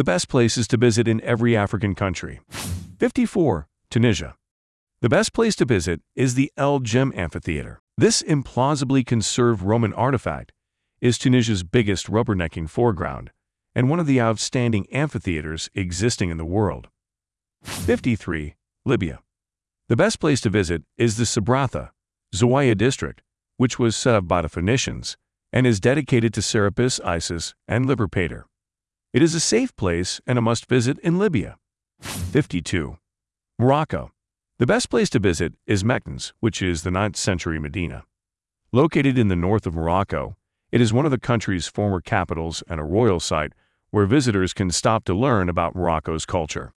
the best places to visit in every African country. 54. Tunisia. The best place to visit is the El Djem Amphitheater. This implausibly conserved Roman artifact is Tunisia's biggest rubbernecking foreground and one of the outstanding amphitheaters existing in the world. 53. Libya. The best place to visit is the Sabratha, Zawiya district, which was set up by the Phoenicians and is dedicated to Serapis, Isis, and Liber Pater. It is a safe place and a must visit in Libya. 52. Morocco. The best place to visit is Meknes, which is the 9th century Medina. Located in the north of Morocco, it is one of the country's former capitals and a royal site where visitors can stop to learn about Morocco's culture.